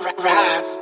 rap, rap.